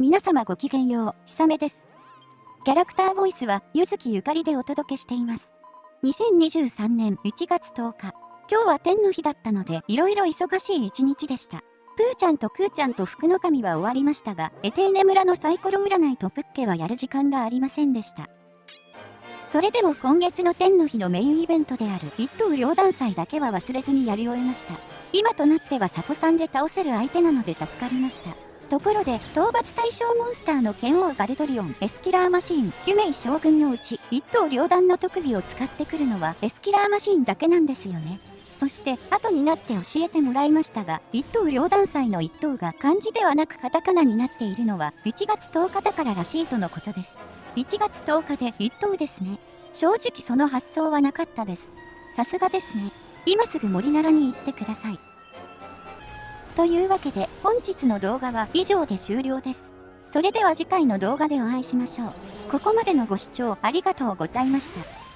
皆様ごきげんよう、ひさめです。キャラクターボイスは、ゆずきゆかりでお届けしています。2023年1月10日、今日は天の日だったので、いろいろ忙しい一日でした。プーちゃんとクーちゃんと福の神は終わりましたが、エテーネ村のサイコロ占いとプッケはやる時間がありませんでした。それでも今月の天の日のメインイベントである一等両断祭だけは忘れずにやり終えました。今となってはサコさんで倒せる相手なので助かりました。ところで、討伐対象モンスターの剣王ガルドリオン、エスキラーマシーン、キュメイ将軍のうち、一刀両断の特技を使ってくるのはエスキラーマシーンだけなんですよね。そして、後になって教えてもらいましたが、一刀両断祭の一刀が漢字ではなくカタカナになっているのは、1月10日だかららしいとのことです。1月10日で一刀ですね。正直その発想はなかったです。さすがですね。今すぐ森奈良に行ってください。というわけで本日の動画は以上で終了です。それでは次回の動画でお会いしましょう。ここまでのご視聴ありがとうございました。